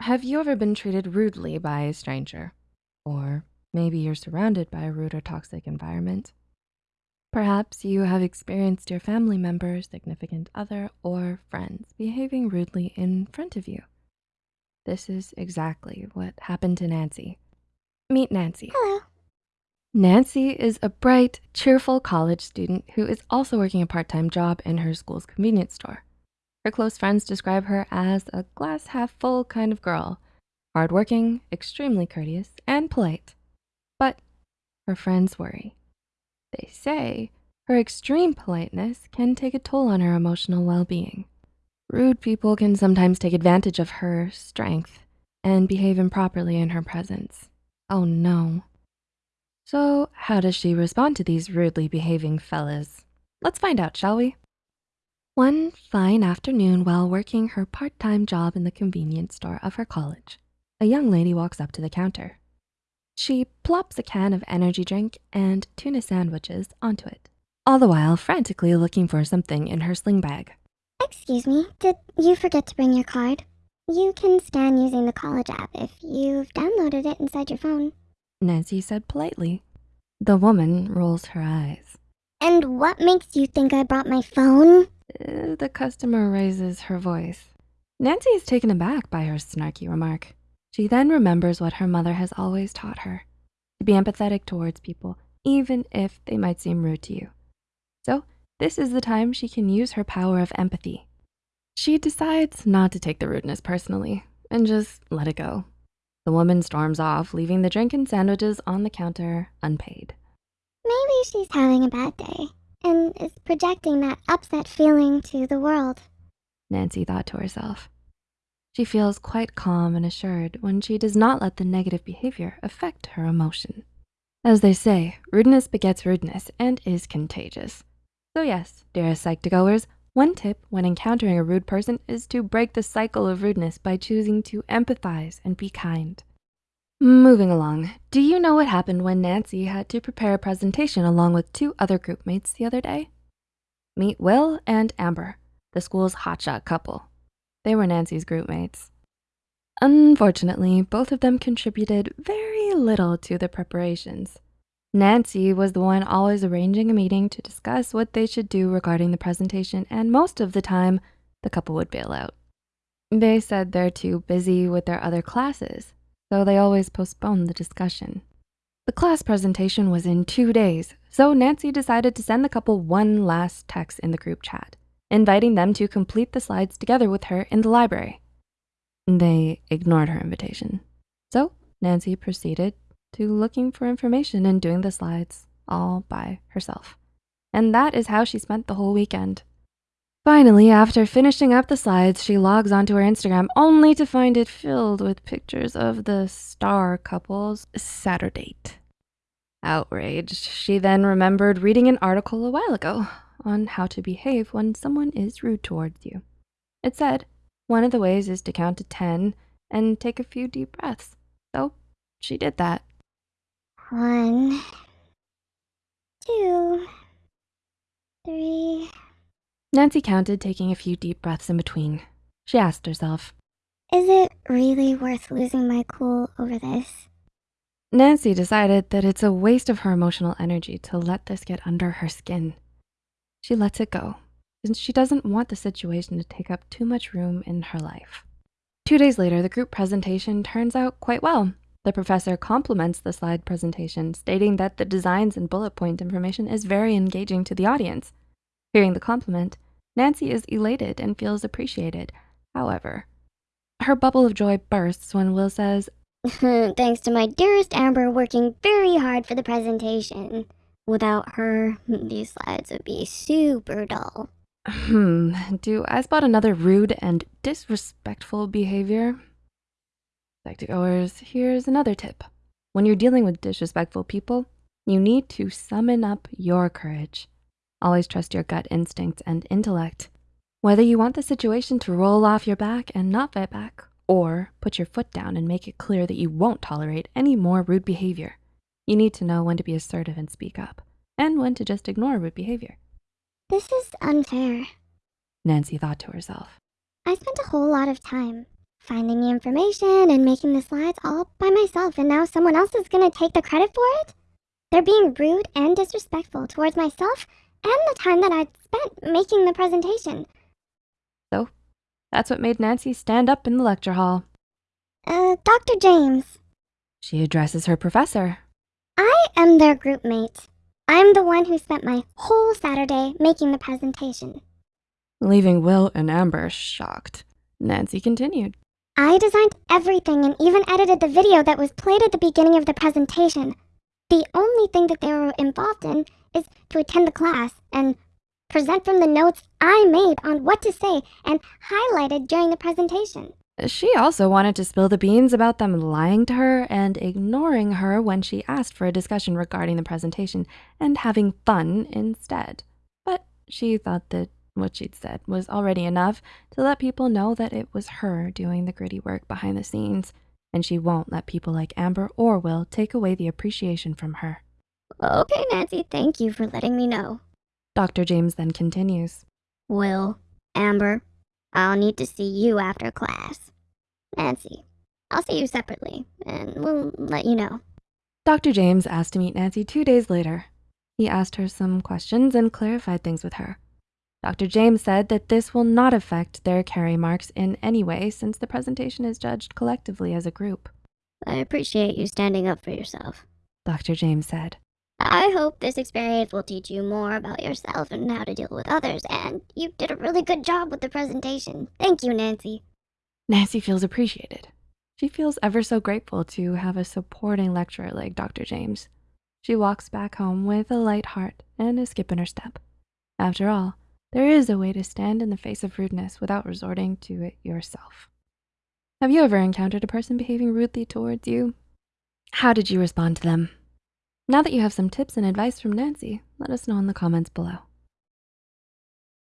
Have you ever been treated rudely by a stranger? Or maybe you're surrounded by a rude or toxic environment. Perhaps you have experienced your family member, significant other, or friends behaving rudely in front of you. This is exactly what happened to Nancy. Meet Nancy. Hello. Nancy is a bright, cheerful college student who is also working a part-time job in her school's convenience store. Her close friends describe her as a glass half full kind of girl, hardworking, extremely courteous, and polite. But her friends worry. They say her extreme politeness can take a toll on her emotional well-being. Rude people can sometimes take advantage of her strength and behave improperly in her presence. Oh no. So how does she respond to these rudely behaving fellas? Let's find out, shall we? One fine afternoon while working her part-time job in the convenience store of her college, a young lady walks up to the counter. She plops a can of energy drink and tuna sandwiches onto it, all the while frantically looking for something in her sling bag. Excuse me, did you forget to bring your card? You can scan using the college app if you've downloaded it inside your phone. Nancy said politely. The woman rolls her eyes. And what makes you think I brought my phone? The customer raises her voice. Nancy is taken aback by her snarky remark. She then remembers what her mother has always taught her, to be empathetic towards people, even if they might seem rude to you. So this is the time she can use her power of empathy. She decides not to take the rudeness personally and just let it go. The woman storms off, leaving the drink and sandwiches on the counter unpaid. Maybe she's having a bad day and is projecting that upset feeling to the world. Nancy thought to herself. She feels quite calm and assured when she does not let the negative behavior affect her emotion. As they say, rudeness begets rudeness and is contagious. So yes, dearest Psych2Goers, one tip when encountering a rude person is to break the cycle of rudeness by choosing to empathize and be kind. Moving along, do you know what happened when Nancy had to prepare a presentation along with two other group mates the other day? Meet Will and Amber, the school's hotshot couple. They were Nancy's group mates. Unfortunately, both of them contributed very little to the preparations. Nancy was the one always arranging a meeting to discuss what they should do regarding the presentation, and most of the time, the couple would bail out. They said they're too busy with their other classes, so they always postponed the discussion. The class presentation was in two days, so Nancy decided to send the couple one last text in the group chat, inviting them to complete the slides together with her in the library. They ignored her invitation. So Nancy proceeded to looking for information and doing the slides all by herself. And that is how she spent the whole weekend. Finally, after finishing up the slides, she logs onto her Instagram only to find it filled with pictures of the star couple's Saturday. Outraged, she then remembered reading an article a while ago on how to behave when someone is rude towards you. It said, one of the ways is to count to 10 and take a few deep breaths. So she did that. One, two, three. Nancy counted, taking a few deep breaths in between. She asked herself, Is it really worth losing my cool over this? Nancy decided that it's a waste of her emotional energy to let this get under her skin. She lets it go, since she doesn't want the situation to take up too much room in her life. Two days later, the group presentation turns out quite well. The professor compliments the slide presentation, stating that the designs and bullet point information is very engaging to the audience. Hearing the compliment, Nancy is elated and feels appreciated. However, her bubble of joy bursts when Will says, Thanks to my dearest Amber working very hard for the presentation. Without her, these slides would be super dull. Hmm, do I spot another rude and disrespectful behavior? Psych2Goers, here's another tip. When you're dealing with disrespectful people, you need to summon up your courage. Always trust your gut instincts and intellect. Whether you want the situation to roll off your back and not fight back, or put your foot down and make it clear that you won't tolerate any more rude behavior, you need to know when to be assertive and speak up, and when to just ignore rude behavior. This is unfair. Nancy thought to herself. I spent a whole lot of time finding the information and making the slides all by myself, and now someone else is gonna take the credit for it? They're being rude and disrespectful towards myself and the time that I'd spent making the presentation. So, that's what made Nancy stand up in the lecture hall. Uh, Dr. James, She addresses her professor. I am their group mate. I'm the one who spent my whole Saturday making the presentation. Leaving Will and Amber shocked. Nancy continued. I designed everything and even edited the video that was played at the beginning of the presentation. The only thing that they were involved in is to attend the class and present from the notes I made on what to say and highlighted during the presentation. She also wanted to spill the beans about them lying to her and ignoring her when she asked for a discussion regarding the presentation and having fun instead. But she thought that what she'd said was already enough to let people know that it was her doing the gritty work behind the scenes, and she won't let people like Amber or Will take away the appreciation from her. Okay, Nancy, thank you for letting me know. Dr. James then continues. Will, Amber, I'll need to see you after class. Nancy, I'll see you separately, and we'll let you know. Dr. James asked to meet Nancy two days later. He asked her some questions and clarified things with her. Dr. James said that this will not affect their carry marks in any way since the presentation is judged collectively as a group. I appreciate you standing up for yourself. Dr. James said. I hope this experience will teach you more about yourself and how to deal with others, and you did a really good job with the presentation. Thank you, Nancy. Nancy feels appreciated. She feels ever so grateful to have a supporting lecturer like Dr. James. She walks back home with a light heart and a skip in her step. After all, there is a way to stand in the face of rudeness without resorting to it yourself. Have you ever encountered a person behaving rudely towards you? How did you respond to them? Now that you have some tips and advice from Nancy, let us know in the comments below.